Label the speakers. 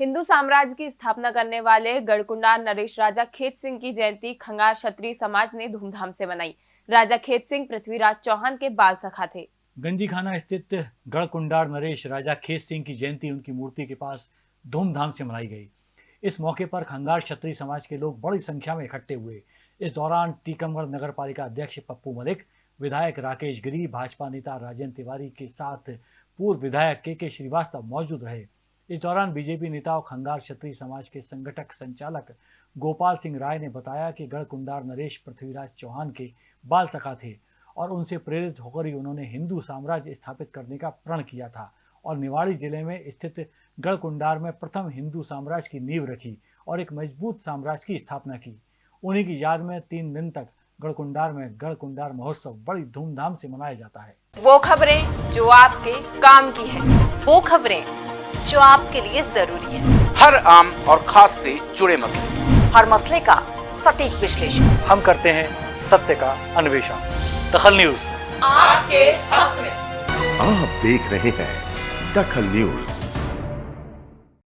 Speaker 1: हिंदू साम्राज्य की स्थापना करने वाले गढ़कुंडार नरेश राजा खेत सिंह की जयंती खंगार क्षत्रिय समाज ने धूमधाम से मनाई। राजा खेत सिंह पृथ्वीराज चौहान के बाल सखा थे।
Speaker 2: गंजी खाना स्थित गढ़कुंडार नरेश राजा खेत सिंह की जयंती उनकी मूर्ति के पास धूमधाम से मनाई गई। इस मौके पर खंगार क्षत्रिय समाज के लोग बड़ी संख्या में इकट्ठे हुए। इस दौरान टीकमगढ़ नगर पालिका अध्यक्ष पप्पू मलिक, विधायक राकेश गिरी, भाजपा नेता राजेंद्र तिवारी के साथ पूर्व विधायक के के श्रीवास्तव मौजूद रहे। इस दौरान बीजेपी नेता और खंगार क्षत्रिय समाज के संगठक संचालक गोपाल सिंह राय ने बताया कि गढ़कुंडार नरेश पृथ्वीराज चौहान के बाल सखा थे और उनसे प्रेरित होकर ही उन्होंने हिंदू साम्राज्य स्थापित करने का प्रण किया था और निवाड़ी ज़िले में स्थित गढ़कुंडार में प्रथम हिंदू साम्राज्य की नींव रखी और एक मज़बूत साम्राज्य की स्थापना की। उन्हीं की याद में तीन दिन तक गढ़कुंडार में गढ़कुंडार महोत्सव बड़ी धूमधाम से मनाया जाता है।
Speaker 1: वो खबरें जो आपके काम की है।
Speaker 3: वो खबरें जो आपके लिए ज़रूरी है।
Speaker 4: हर आम और खास से जुड़े मसले।
Speaker 3: हर मसले का सटीक विश्लेषण।
Speaker 2: हम करते हैं सत्य का अन्वेषण। दखल न्यूज़।
Speaker 3: आपके हक में।
Speaker 5: आप देख रहे हैं दखल न्यूज़।